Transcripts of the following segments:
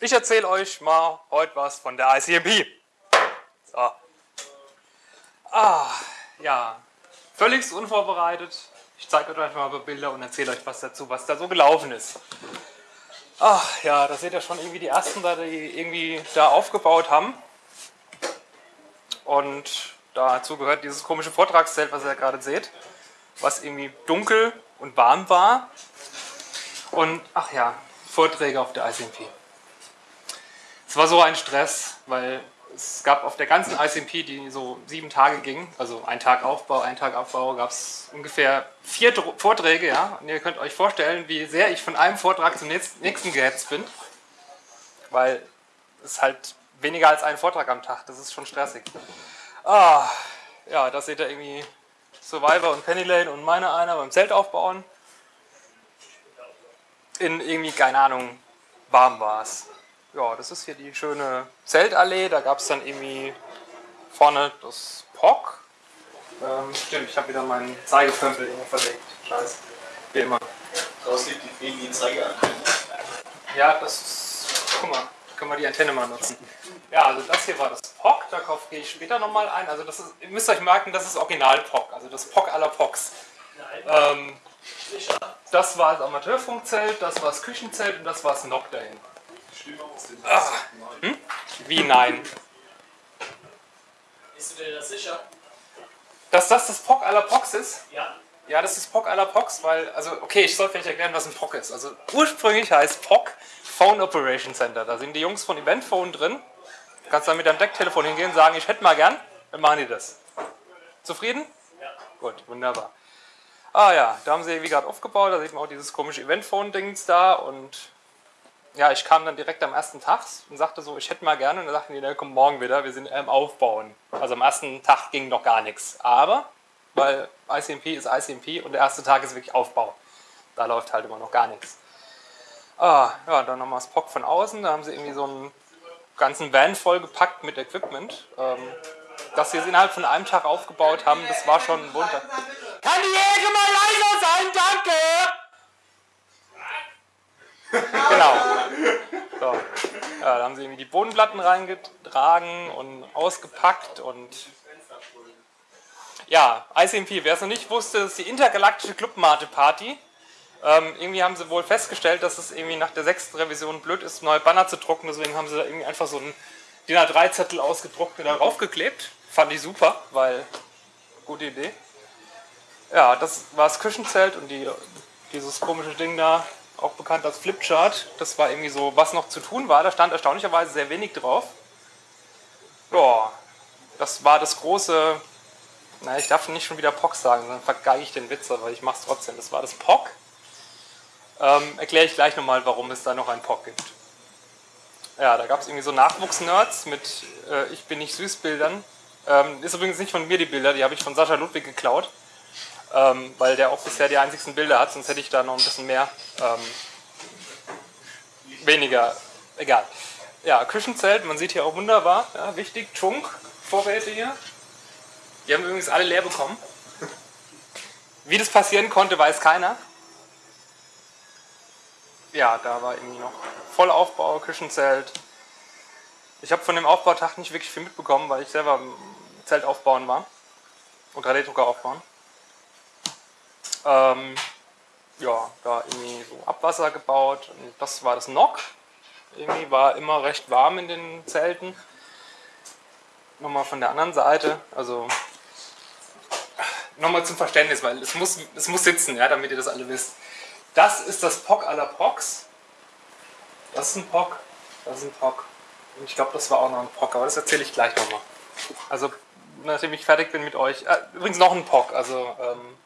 Ich erzähle euch mal heute was von der ICMP. So. Ah, ja, völlig unvorbereitet. Ich zeige euch mal ein paar Bilder und erzähle euch was dazu, was da so gelaufen ist. Ach ja, da seht ihr schon irgendwie die ersten, die irgendwie da aufgebaut haben. Und dazu gehört dieses komische Vortragszelt, was ihr gerade seht, was irgendwie dunkel und warm war. Und ach ja, Vorträge auf der ICMP. Es war so ein Stress, weil es gab auf der ganzen ICMP, die so sieben Tage ging, also ein Tag Aufbau, ein Tag Abbau, gab es ungefähr vier Vorträge, ja. Und ihr könnt euch vorstellen, wie sehr ich von einem Vortrag zum nächsten gehetzt bin, weil es halt weniger als ein Vortrag am Tag, das ist schon stressig. Ah, ja, da seht ihr irgendwie Survivor und Penny Lane und meine einer beim Zelt aufbauen. In irgendwie, keine Ahnung, warm war es ja, das ist hier die schöne Zeltallee. Da gab es dann irgendwie vorne das POC. Ähm, stimmt, ich habe wieder meinen Zeigepömpel irgendwo verlegt. Scheiße. Wie immer. Draußen liegt die Friedli Zeigeantenne. Ja, das ist. Guck mal, können wir die Antenne mal nutzen. Ja, also das hier war das POC, darauf gehe ich später nochmal ein. Also das ist, ihr müsst euch merken, das ist Original POC, also das POC aller POCs. Ähm, das war das Amateurfunkzelt, das war das Küchenzelt und das war das NOC dahin. Ah. Hm? Wie nein? Bist du dir das sicher? Dass das das POC aller POCs ist? Ja. Ja, das ist POC aller POCs, weil, also, okay, ich soll vielleicht erklären, was ein POC ist. Also, ursprünglich heißt POC Phone Operation Center. Da sind die Jungs von Eventphone drin. Du kannst dann mit deinem Decktelefon hingehen und sagen, ich hätte mal gern, dann machen die das. Zufrieden? Ja. Gut, wunderbar. Ah ja, da haben sie wie gerade aufgebaut, da sieht man auch dieses komische Eventphone-Dings da und ja, ich kam dann direkt am ersten Tag und sagte so, ich hätte mal gerne. Und dann sagten die, der kommt morgen wieder, wir sind am Aufbauen. Also am ersten Tag ging noch gar nichts. Aber, weil ICMP ist ICMP und der erste Tag ist wirklich Aufbau. Da läuft halt immer noch gar nichts. Ah, ja, dann nochmal das POC von außen. Da haben sie irgendwie so einen ganzen Van vollgepackt mit Equipment. Ähm, dass sie es innerhalb von einem Tag aufgebaut haben, das war schon ein Wunder. Kann die Jäger mal leiser sein, danke! genau. So. Ja, da haben sie irgendwie die Bodenplatten reingetragen und ausgepackt und ja, ICMP, wer es noch nicht wusste, ist die intergalaktische Clubmate-Party. Ähm, irgendwie haben sie wohl festgestellt, dass es irgendwie nach der sechsten Revision blöd ist, neue Banner zu drucken. Deswegen haben sie da irgendwie einfach so einen DIN A3-Zettel ausgedruckt und darauf geklebt. Fand ich super, weil gute Idee. Ja, das war das Küchenzelt und die, dieses komische Ding da auch bekannt als Flipchart. Das war irgendwie so, was noch zu tun war. Da stand erstaunlicherweise sehr wenig drauf. Ja, das war das große, na, ich darf nicht schon wieder POC sagen, dann vergeige ich den Witz, aber ich mache es trotzdem. Das war das POC. Ähm, Erkläre ich gleich nochmal, warum es da noch ein POC gibt. Ja, da gab es irgendwie so Nachwuchsnerds mit äh, Ich bin nicht süß Bildern. Ähm, ist übrigens nicht von mir die Bilder, die habe ich von Sascha Ludwig geklaut ähm, weil der auch bisher die einzigsten Bilder hat, sonst hätte ich da noch ein bisschen mehr. Ähm, weniger, egal. Ja, Küchenzelt, man sieht hier auch wunderbar, ja, wichtig, Chunk, Vorräte hier. Die haben übrigens alle leer bekommen. Wie das passieren konnte, weiß keiner. Ja, da war irgendwie noch Vollaufbau, Küchenzelt. Ich habe von dem Aufbautag nicht wirklich viel mitbekommen, weil ich selber Zelt aufbauen war und 3D-Drucker aufbauen. Ähm, ja, da irgendwie so Abwasser gebaut und das war das Nock. Irgendwie war immer recht warm in den Zelten. Nochmal von der anderen Seite, also nochmal zum Verständnis, weil es muss, es muss sitzen, ja, damit ihr das alle wisst. Das ist das POC aller POCs. Das ist ein POC, das ist ein POC. Und ich glaube, das war auch noch ein POC, aber das erzähle ich gleich nochmal. Also, nachdem ich fertig bin mit euch. Äh, übrigens noch ein POC, also ähm,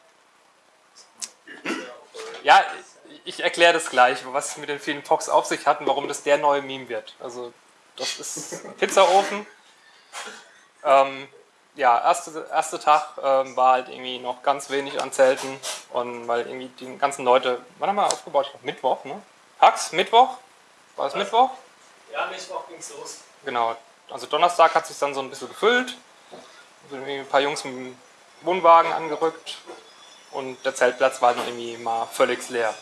ja, ich erkläre das gleich, was es mit den vielen Pox auf sich hat und warum das der neue Meme wird. Also, das ist Pizzaofen. Ähm, ja, erste, erste Tag ähm, war halt irgendwie noch ganz wenig an Zelten und weil irgendwie die ganzen Leute, wann haben wir aufgebaut? Mittwoch, ne? Hax, Mittwoch? War es Mittwoch? Ja, Mittwoch ging es los. Genau, also Donnerstag hat sich dann so ein bisschen gefüllt. Sind ein paar Jungs mit dem Wohnwagen angerückt, und der Zeltplatz war noch irgendwie mal völlig leer.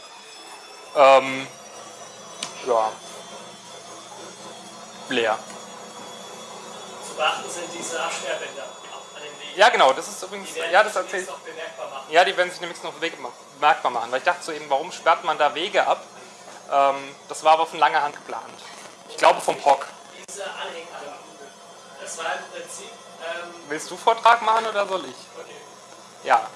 Ähm, ja. leer. Zu beachten sind diese Absperrbänder an den Wegen. Ja, genau, das ist übrigens, Die werden ja, das sich erzählt. noch bemerkbar machen. Ja, die werden sich nämlich noch bemerkbar machen. Weil ich dachte so eben, warum sperrt man da Wege ab? Ähm, das war aber von langer Hand geplant. Ich glaube vom POC. Diese Anhänger, das war im Prinzip, ähm, Willst du Vortrag machen oder soll ich? okay. Ja.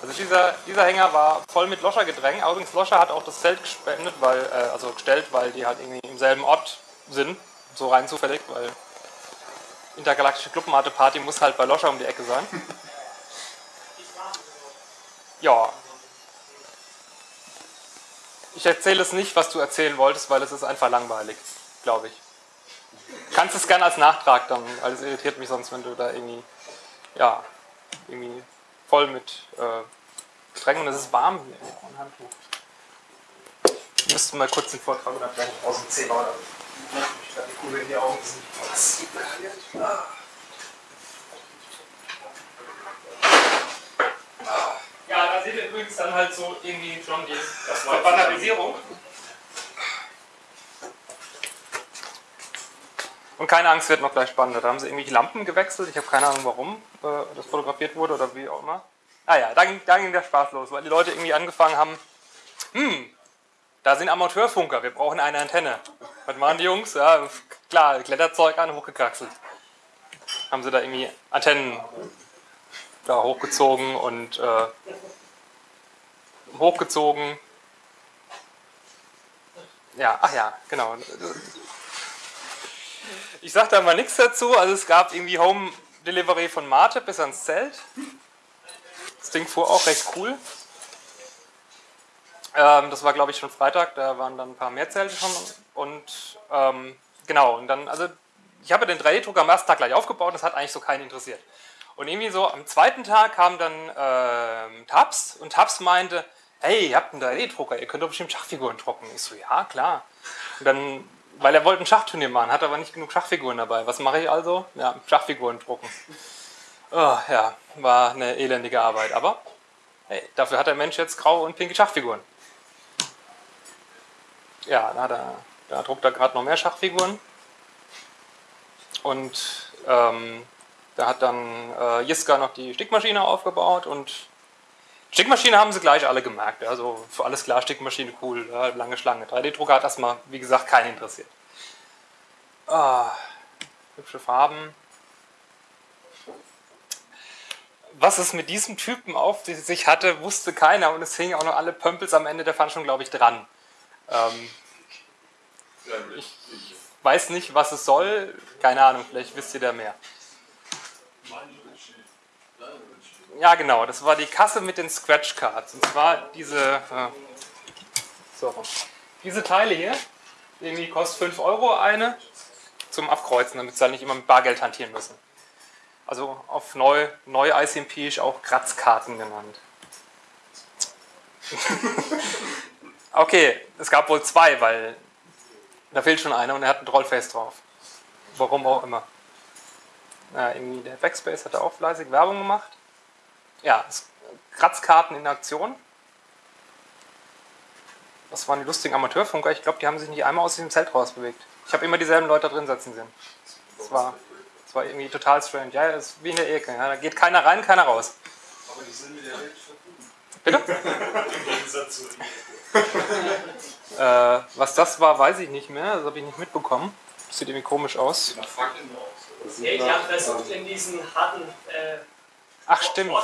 Also dieser, dieser Hänger war voll mit Loscher gedrängt. Allerdings Loscher hat auch das Zelt gespendet, weil, äh, also gestellt, weil die halt irgendwie im selben Ort sind. So rein zufällig, weil intergalaktische Clubmate Party muss halt bei Loscher um die Ecke sein. Ja. Ich erzähle es nicht, was du erzählen wolltest, weil es ist einfach langweilig, glaube ich. Kannst es gerne als Nachtrag dann, weil es irritiert mich sonst, wenn du da irgendwie, ja, irgendwie voll mit äh, Getränken und es ist warm hier. Ein Handtuch. Ich müsste mal kurz den Vortrag oder vielleicht aus dem Zimmer oder ich glaube, die Kugel in die Augen sind. Ja, da seht ihr übrigens dann halt so irgendwie schon die Banalisierung. Und keine Angst, wird noch gleich spannender. Da haben sie irgendwie Lampen gewechselt. Ich habe keine Ahnung, warum äh, das fotografiert wurde oder wie auch immer. Ah ja, da ging, da ging der Spaß los, weil die Leute irgendwie angefangen haben, hm, da sind Amateurfunker, wir brauchen eine Antenne. Was waren die Jungs? Ja, klar, Kletterzeug an, hochgekraxelt. Haben sie da irgendwie Antennen da hochgezogen und äh, hochgezogen. Ja, ach ja, genau. Ich sag da mal nichts dazu. Also es gab irgendwie Home Delivery von Mate bis ans Zelt. Das Ding fuhr auch recht cool. Ähm, das war glaube ich schon Freitag, da waren dann ein paar mehr Zelte schon. Und ähm, genau, und dann, also ich habe den 3D-Drucker am ersten Tag gleich aufgebaut, das hat eigentlich so keinen interessiert. Und irgendwie so am zweiten Tag kam dann ähm, Tabs und Tabs meinte, hey, ihr habt einen 3D-Drucker, ihr könnt doch bestimmt Schachfiguren drucken. Ich so, ja, klar. Und dann, weil er wollte ein Schachturnier machen, hat aber nicht genug Schachfiguren dabei. Was mache ich also? Ja, Schachfiguren drucken. Oh, ja, war eine elendige Arbeit. Aber hey, dafür hat der Mensch jetzt graue und pinke Schachfiguren. Ja, da, er, da druckt er gerade noch mehr Schachfiguren. Und ähm, da hat dann äh, Jiska noch die Stickmaschine aufgebaut und Stickmaschine haben sie gleich alle gemerkt. Also für alles klar, Stickmaschine cool, lange Schlange. 3D-Drucker hat erstmal, wie gesagt, keinen interessiert. Ah, hübsche Farben. Was es mit diesem Typen auf sich hatte, wusste keiner und es hingen auch noch alle Pömpels am Ende der Fahndung, glaube ich, dran. Ähm, ich weiß nicht, was es soll. Keine Ahnung, vielleicht wisst ihr da mehr. Ja, genau, das war die Kasse mit den Scratch Cards. Und zwar diese, äh, so, diese Teile hier, irgendwie kostet 5 Euro eine zum Abkreuzen, damit sie halt nicht immer mit Bargeld hantieren müssen. Also auf neu, neu ICMP auch Kratzkarten genannt. okay, es gab wohl zwei, weil da fehlt schon einer und er hat ein Trollface drauf. Warum auch immer. Ja, irgendwie der Backspace hat da auch fleißig Werbung gemacht. Ja, Kratzkarten in Aktion. Das waren die lustigen Amateurfunker. Ich glaube, die haben sich nicht einmal aus diesem Zelt rausbewegt. Ich habe immer dieselben Leute da drin sitzen sehen. Das war, das war irgendwie total strange. Ja, das ist wie in der Ecke. Ja, da geht keiner rein, keiner raus. Aber die sind mit der Welt verbunden. Bitte? Im Gegensatz zu Äh, was das war, weiß ich nicht mehr. Das habe ich nicht mitbekommen. Das sieht irgendwie komisch aus. Hey, die haben versucht, in diesen harten äh, Ach, stimmt.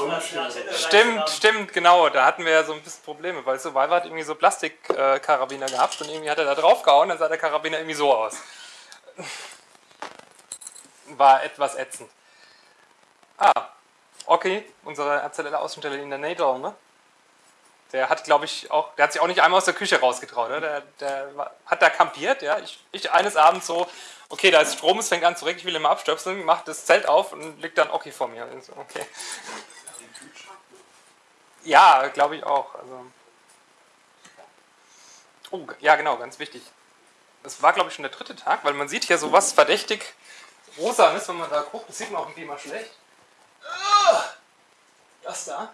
Stimmt, stimmt, genau. Da hatten wir ja so ein bisschen Probleme, weil Survivor hat irgendwie so Plastikkarabiner gehabt und irgendwie hat er da drauf gehauen, dann sah der Karabiner irgendwie so aus. War etwas ätzend. Ah, okay, unsere erzähler Außenstelle in der NATO, ne? Der hat, glaube ich, auch, der hat sich auch nicht einmal aus der Küche rausgetraut. Ne? Der, der hat da kampiert, ja. Ich, ich eines Abends so, okay, da ist Strom, es fängt an zu regnen, ich will immer abstöpseln, macht das Zelt auf und liegt dann okay vor mir. So, okay. Ja, glaube ich auch. Also. Oh, ja, genau, ganz wichtig. Es war, glaube ich, schon der dritte Tag, weil man sieht hier sowas verdächtig rosanes, wenn man da guckt. Das sieht man auch irgendwie mal schlecht. Ah, Das da.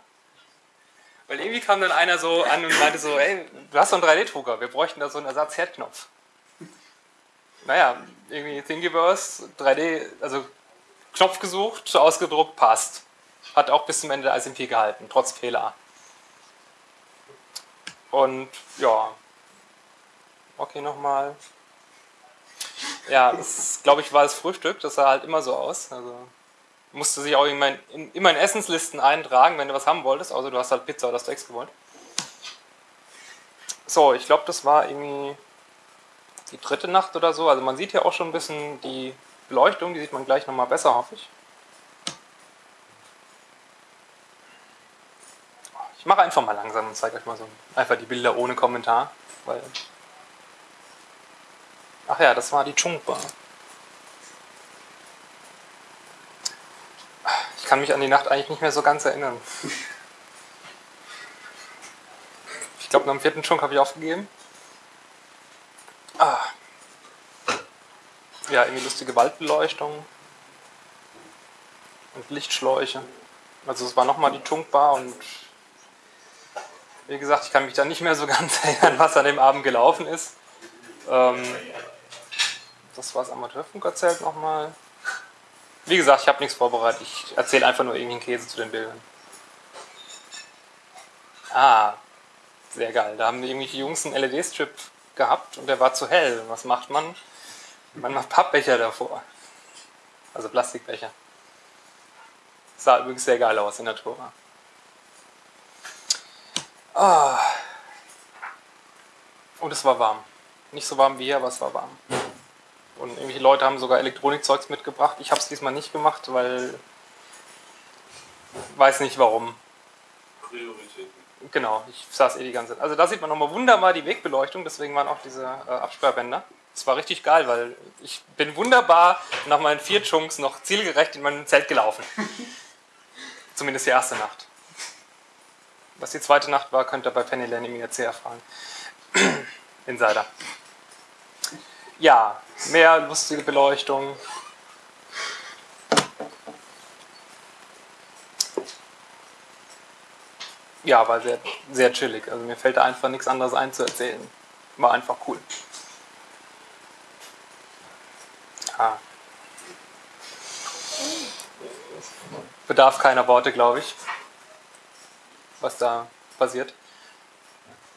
Weil irgendwie kam dann einer so an und meinte so, ey, du hast so einen 3D-Drucker, wir bräuchten da so einen Ersatz-Herdknopf. Naja, irgendwie Thingiverse, 3D, also Knopf gesucht, ausgedruckt, passt. Hat auch bis zum Ende der SMP gehalten, trotz Fehler. Und ja, okay, nochmal. Ja, das glaube ich war das Frühstück, das sah halt immer so aus. Also musste sich auch immer in, immer in Essenslisten eintragen, wenn du was haben wolltest, außer du hast halt Pizza oder Steaks gewollt. So, ich glaube, das war irgendwie die dritte Nacht oder so. Also man sieht hier auch schon ein bisschen die Beleuchtung, die sieht man gleich nochmal besser, hoffe ich. Ich mache einfach mal langsam und zeige euch mal so einfach die Bilder ohne Kommentar. Weil Ach ja, das war die Chungba. Ich kann mich an die Nacht eigentlich nicht mehr so ganz erinnern. Ich glaube, dem vierten Chunk habe ich aufgegeben. Ah. Ja, irgendwie lustige Waldbeleuchtung. Und Lichtschläuche. Also es war nochmal die Chunkbar und wie gesagt, ich kann mich da nicht mehr so ganz erinnern, was an dem Abend gelaufen ist. Ähm, das war das Amateurfunkerzelt nochmal. Wie gesagt, ich habe nichts vorbereitet. Ich erzähle einfach nur irgendeinen Käse zu den Bildern. Ah, sehr geil. Da haben irgendwelche Jungs einen LED-Strip gehabt und der war zu hell. Was macht man? Man macht Pappbecher davor. Also Plastikbecher. Sah übrigens sehr geil aus in der Tour. Ah. Und es war warm. Nicht so warm wie hier, aber es war warm. Und irgendwelche Leute haben sogar Elektronikzeugs mitgebracht. Ich habe es diesmal nicht gemacht, weil weiß nicht warum. Prioritäten. Genau, ich saß eh die ganze Zeit. Also da sieht man nochmal wunderbar die Wegbeleuchtung, deswegen waren auch diese äh, Absperrbänder. Das war richtig geil, weil ich bin wunderbar nach meinen vier Chunks noch zielgerecht in mein Zelt gelaufen. Zumindest die erste Nacht. Was die zweite Nacht war, könnt ihr bei Penny Lane im IRC erfahren. Insider. Ja, mehr lustige Beleuchtung. Ja, war sehr, sehr chillig. Also mir fällt da einfach nichts anderes ein zu erzählen. War einfach cool. Ah. Bedarf keiner Worte, glaube ich, was da passiert.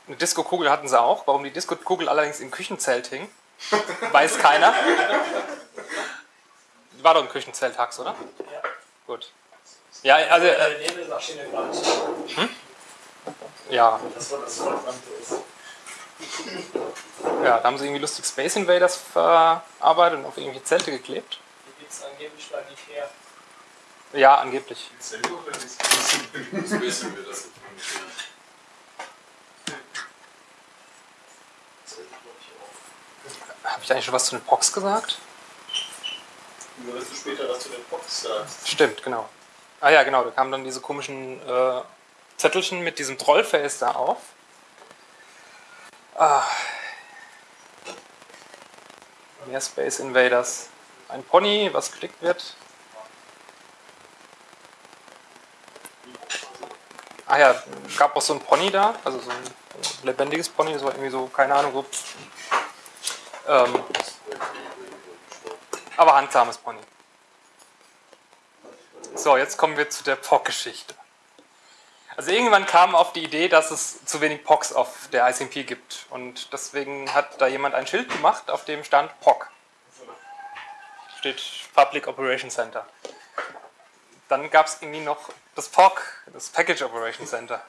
Eine Disco-Kugel hatten sie auch. Warum die Disco-Kugel allerdings im Küchenzelt hing, weiß keiner. War doch ein Küchenzelt-Hax, oder? Ja. Gut. Ja, also, äh, Nebelmaschine gerade. Ja, Das war das Verbrannte ist. ja, da haben sie irgendwie lustig Space Invaders verarbeitet und auf irgendwelche Zelte geklebt. Die gibt es angeblich bei Ikea. Ja, angeblich. Selber oder nicht? Das nicht. Habe ich eigentlich schon was zu den Pox gesagt? Nur dass du später was zu den Box sagst. Stimmt, genau. Ah ja, genau, da kamen dann diese komischen äh, Zettelchen mit diesem Trollface da auf. Ah. Mehr Space Invaders. Ein Pony, was geklickt wird. Ah ja, gab auch so ein Pony da, also so ein lebendiges Pony, das war irgendwie so, keine Ahnung, so. Ähm, aber handsames Pony. So, jetzt kommen wir zu der POC-Geschichte. Also irgendwann kam auf die Idee, dass es zu wenig POCs auf der ICMP gibt. Und deswegen hat da jemand ein Schild gemacht, auf dem stand POC. Steht Public Operation Center. Dann gab es irgendwie noch das POC, das Package Operation Center.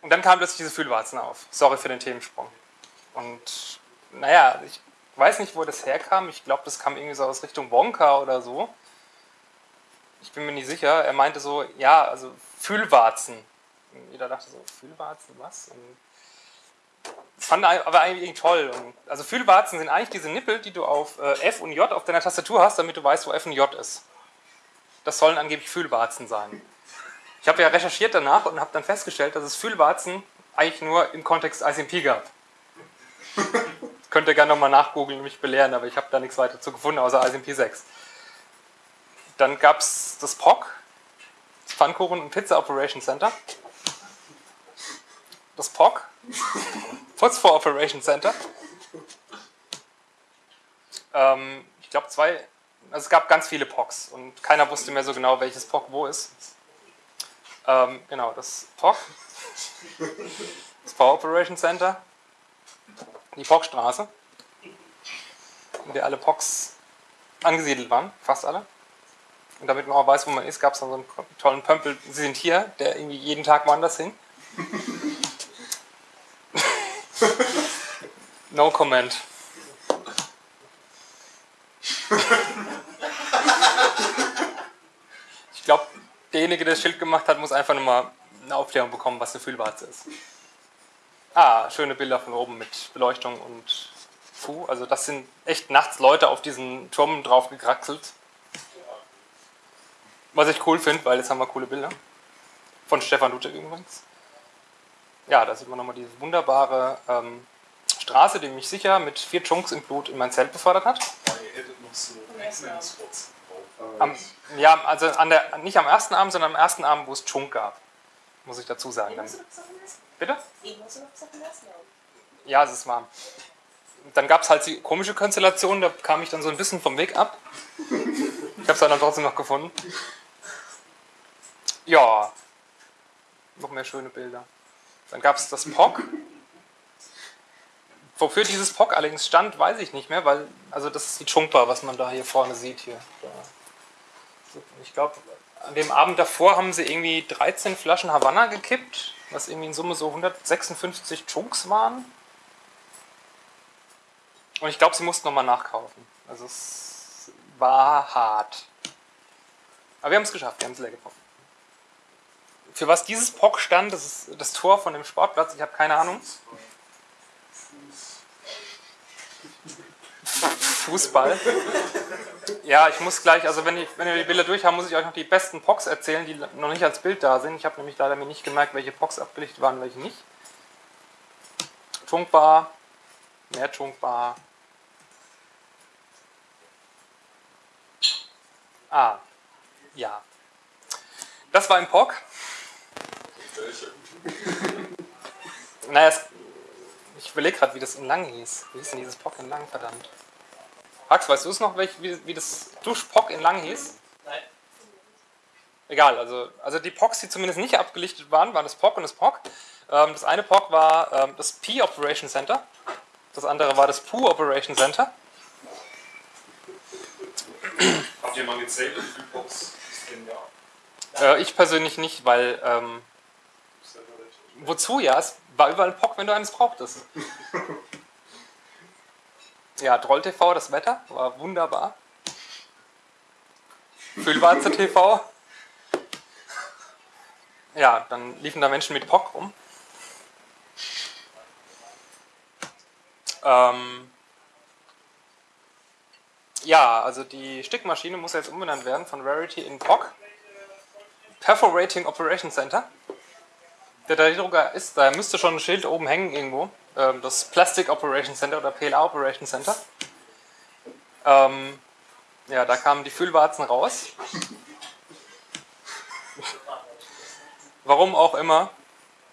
Und dann kamen plötzlich diese Fühlwarzen auf. Sorry für den Themensprung. Und naja, ich weiß nicht, wo das herkam. Ich glaube, das kam irgendwie so aus Richtung Wonka oder so. Ich bin mir nicht sicher. Er meinte so, ja, also Fühlwarzen. Und jeder dachte so, Fühlwarzen, was? Und fand er aber eigentlich toll. Und also Fühlwarzen sind eigentlich diese Nippel, die du auf äh, F und J auf deiner Tastatur hast, damit du weißt, wo F und J ist. Das sollen angeblich Fühlwarzen sein. Ich habe ja recherchiert danach und habe dann festgestellt, dass es Fühlwarzen eigentlich nur im Kontext ICMP gab. Könnt ihr gerne nochmal nachgoogeln und mich belehren, aber ich habe da nichts weiter zu gefunden, außer ICMP 6. Dann gab es das POC, das Pfannkuchen und Pizza Operation Center. Das POC, Phosphor Operation Center. Ähm, ich glaube zwei, also es gab ganz viele POCs und keiner wusste mehr so genau, welches POC wo ist. Ähm, genau, das POC, das Power Operation Center, die POC-Straße, in der alle POCs angesiedelt waren, fast alle. Und damit man auch weiß, wo man ist, gab es dann so einen tollen Pömpel, Sie sind hier, der irgendwie jeden Tag woanders hin. no comment. Ich glaube, derjenige, der das Schild gemacht hat, muss einfach nur mal eine Aufklärung bekommen, was eine Fühlwarze ist. Ah, schöne Bilder von oben mit Beleuchtung und Fu. Also das sind echt nachts Leute auf diesen Turm drauf gekraxelt. Was ich cool finde, weil jetzt haben wir coole Bilder. Von Stefan Ludwig übrigens. Ja, da sieht man nochmal diese wunderbare ähm, Straße, die mich sicher mit vier Chunks im Blut in mein Zelt befördert hat. Am, ja, also an der, nicht am ersten Abend, sondern am ersten Abend, wo es Chunk gab. Muss ich dazu sagen. Dann, bitte? Ja, es ist warm. Dann gab es halt die komische Konstellation, da kam ich dann so ein bisschen vom Weg ab. Ich habe es dann trotzdem noch gefunden. Ja, noch mehr schöne Bilder. Dann gab es das POC. Wofür dieses POC allerdings stand, weiß ich nicht mehr, weil, also das ist die Chungpa, was man da hier vorne sieht. Hier. Ich glaube, an dem Abend davor haben sie irgendwie 13 Flaschen Havanna gekippt, was irgendwie in Summe so 156 Chunks waren. Und ich glaube, sie mussten nochmal nachkaufen. Also es war hart. Aber wir haben es geschafft, wir haben es leer gebraucht. Für was dieses POC stand, das ist das Tor von dem Sportplatz, ich habe keine Ahnung. Fußball. Ja, ich muss gleich, also wenn, ich, wenn wir die Bilder durch haben, muss ich euch noch die besten POCs erzählen, die noch nicht als Bild da sind. Ich habe nämlich leider mir nicht gemerkt, welche POCs abgelichtet waren, welche nicht. Chunkbar, mehr Chunkbar. Ah, ja. Das war ein POC. Naja, es, ich überlege gerade, wie das in Lang hieß. Wie hieß denn dieses POC in Lang, verdammt? Max, weißt du es noch, welch, wie, wie das Duschpock in Lang hieß? Nein. Egal, also, also die Pocs, die zumindest nicht abgelichtet waren, waren das POC und das POC. Ähm, das eine POC war ähm, das P Operation Center, das andere war das PU Operation Center. Habt ihr mal gezählt, wie viele Box es denn gab? Äh, ich persönlich nicht, weil ähm, Das ist ja relativ- wozu ja? Es war überall ein POC, wenn du eines brauchtest. Ja, Troll TV, das Wetter war wunderbar. Füllwarze TV. Ja, dann liefen da Menschen mit POC rum. Ähm ja, also die Stickmaschine muss jetzt umbenannt werden von Rarity in POC. Perforating Operation Center. Der 3D-Drucker ist, da müsste schon ein Schild oben hängen irgendwo. Ähm, das Plastic Operation Center oder PLA Operation Center. Ähm, ja, da kamen die Füllwarzen raus. Warum auch immer.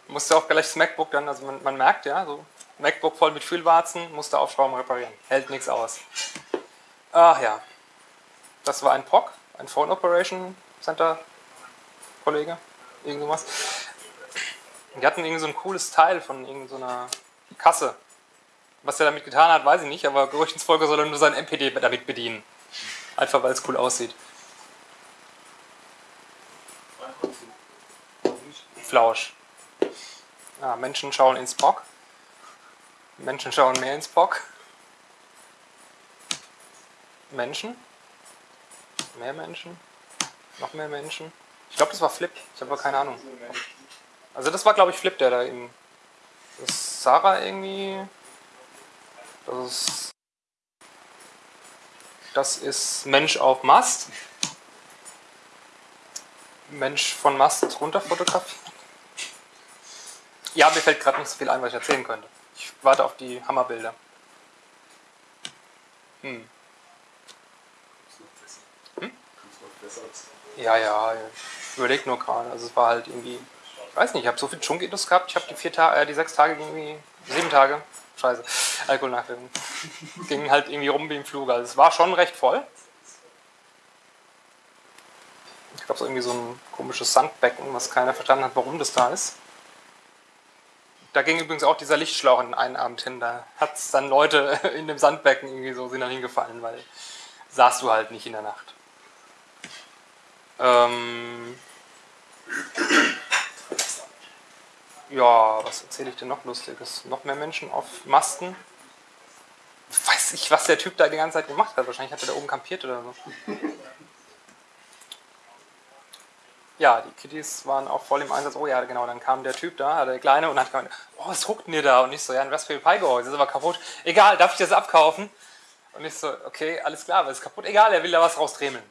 Musste auch gleich das MacBook dann, also man, man merkt ja, so MacBook voll mit Füllwarzen, musste aufschrauben, reparieren. Hält nichts aus. Ach ja. Das war ein POC, ein Phone Operation Center Kollege. Irgendwas. Die hatten irgendwie so ein cooles Teil von irgendeiner Kasse. Was er damit getan hat, weiß ich nicht, aber Gerüchtensfolge soll er nur sein MPD damit bedienen. Einfach weil es cool aussieht. Flausch. Ja, Menschen schauen ins POC. Menschen schauen mehr ins POC. Menschen. Mehr Menschen. Noch mehr Menschen. Ich glaube, das war Flip. Ich habe aber keine Ahnung. Also das war, glaube ich, Flip, der da eben. Das ist Sarah irgendwie. Das ist. Das ist Mensch auf Mast. Mensch von Mast runter fotografiert. Ja, mir fällt gerade nicht so viel ein, was ich erzählen könnte. Ich warte auf die Hammerbilder. Hm. Hm? Ja, ja, überleg nur gerade. Also es war halt irgendwie, weiß nicht, ich habe so viel Chunkitos gehabt. Ich habe die Tage, äh, die sechs Tage irgendwie, sieben Tage scheiße, Alkoholnachwirkung. Ging halt irgendwie rum wie im Flug. Also es war schon recht voll. Ich glaube, so irgendwie so ein komisches Sandbecken, was keiner verstanden hat, warum das da ist. Da ging übrigens auch dieser Lichtschlauch in einen Abend hin. Da hat es dann Leute in dem Sandbecken irgendwie so sind dann hingefallen, weil saßt du halt nicht in der Nacht. Ähm, ja, was erzähle ich denn noch Lustiges? Noch mehr Menschen auf Masten? Weiß ich, was der Typ da die ganze Zeit gemacht hat. Wahrscheinlich hat er da oben kampiert oder so. Ja, die Kitties waren auch voll im Einsatz. Oh ja, genau, dann kam der Typ da, der Kleine, und hat gesagt, oh, was huckt denn ihr da? Und ich so, ja, ein Raspberry Pi Gehäuse, das ist aber kaputt. Egal, darf ich das abkaufen? Und ich so, okay, alles klar, was ist kaputt? Egal, er will da was rausdremeln.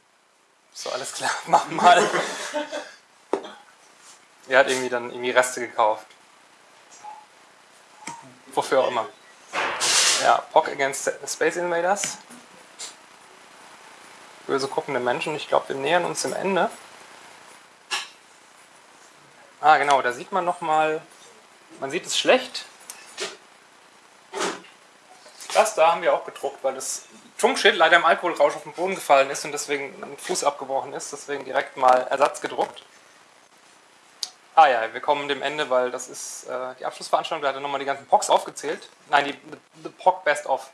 So, alles klar, mach mal. Er hat irgendwie dann irgendwie Reste gekauft. Wofür auch immer. Ja, POC against Space Invaders. Böse guckende Menschen. Ich glaube, wir nähern uns dem Ende. Ah, genau, da sieht man nochmal, man sieht es schlecht. Das da haben wir auch gedruckt, weil das Trunkschild leider im Alkoholrausch auf den Boden gefallen ist und deswegen ein Fuß abgebrochen ist. Deswegen direkt mal Ersatz gedruckt. Ah ja, wir kommen dem Ende, weil das ist äh, die Abschlussveranstaltung. Da hat er nochmal die ganzen POCs aufgezählt. Nein, die the POC Best of.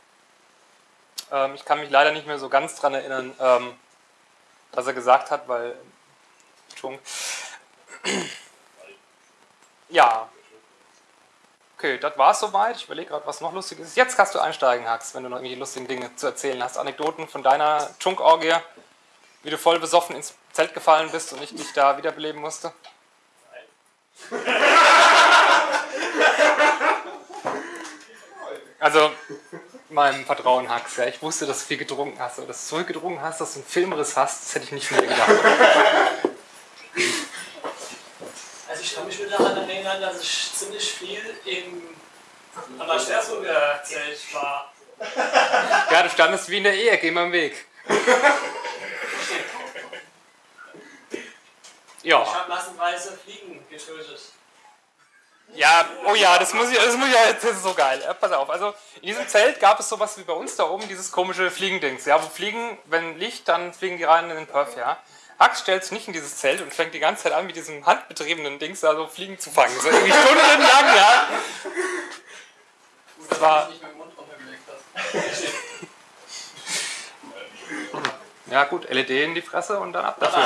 Ähm, ich kann mich leider nicht mehr so ganz dran erinnern, ähm, was er gesagt hat, weil. Entschuldigung. Ja. Okay, das war es soweit. Ich überlege gerade, was noch lustig ist. Jetzt kannst du einsteigen, Hax, wenn du noch irgendwelche lustigen Dinge zu erzählen hast. Anekdoten von deiner Chunk-Orgie, wie du voll besoffen ins Zelt gefallen bist und ich dich da wiederbeleben musste. Also, meinem Vertrauen, Hax, ja. Ich wusste, dass du viel getrunken hast, aber dass du zurückgedrungen hast, dass du einen Filmriss hast, das hätte ich nicht mehr gedacht. Also ich kann mich nur daran erinnern, dass ich ziemlich viel im Amateurburger Zelt war. Ja, du standest wie in der Ehe, geh mal im Weg. Ich Ja. habe massenweise Fliegen getötet. Ja, oh ja, das muss ich, das muss ich ja, das ist so geil. Pass auf, also in diesem Zelt gab es sowas wie bei uns da oben, dieses komische Fliegendings. Ja, wo Fliegen, wenn Licht, dann fliegen die rein in den Perf, ja. Hax stellt sich nicht in dieses Zelt und fängt die ganze Zeit an, mit diesem handbetriebenen Dings da so Fliegen zu fangen. So irgendwie stundenlang, ja. Das war, nicht mit dem Mund runtergelegt hast. ja gut, LED in die Fresse und dann ab dafür.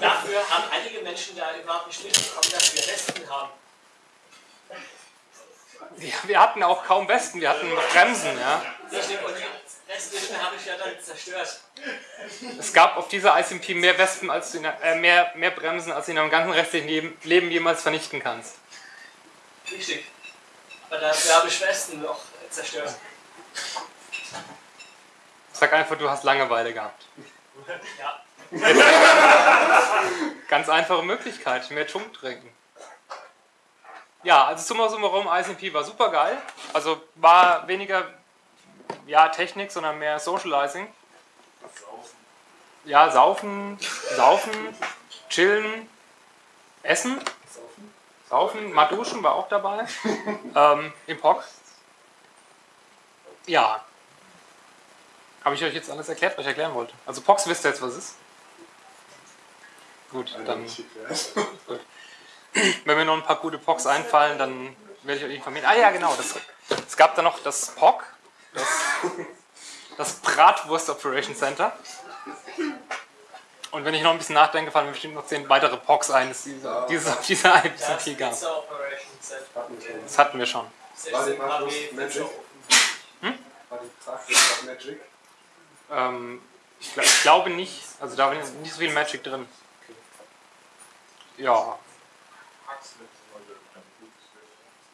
Dafür haben einige Menschen da überhaupt nicht mitbekommen, dass wir Westen haben. Ja, wir hatten auch kaum Westen, wir hatten Bremsen, ja. Und die restlichen habe ich ja dann zerstört. Es gab auf dieser ICMP mehr Wespen als du in, äh, mehr, mehr Bremsen, als du in deinem ganzen restlichen Leben- Leben jemals vernichten kannst. Richtig. Aber dafür habe ich Westen noch zerstört. Sag einfach, du hast Langeweile gehabt. Ja. Ganz einfache Möglichkeit, mehr Chunk trinken. Ja, also summa summarum, ICMP war super geil. Also war weniger ja, Technik, sondern mehr Socializing. Ja, saufen, saufen, chillen, essen, saufen, mal duschen war auch dabei. ähm, Im POC. Ja. Habe ich euch jetzt alles erklärt, was ich erklären wollte? Also POX wisst ihr jetzt, was es ist? Gut, dann. Wenn mir noch ein paar gute POCs einfallen, dann werde ich euch informieren. Ah ja, genau. Das, es gab da noch das POC, das, das Bratwurst Operation Center. Und wenn ich noch ein bisschen nachdenke, fallen mir bestimmt noch zehn weitere POCs ein, die es dieses auf dieser Das IPCP gab. Das hatten wir schon. 16 kW Magic? Hm? War die Praxis Magic? Ähm, ich, gl- ich glaube nicht. Also da war nicht so viel Magic drin. Ja.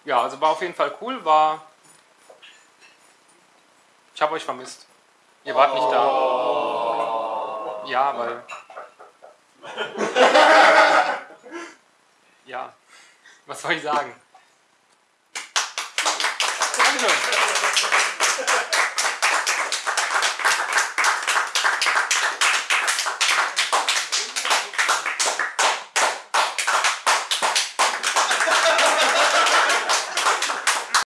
Ja, also war auf jeden Fall cool. War. Ich habe euch vermisst. Ihr wart nicht da. Ja, weil. Ja. Was soll ich sagen? Dankeschön.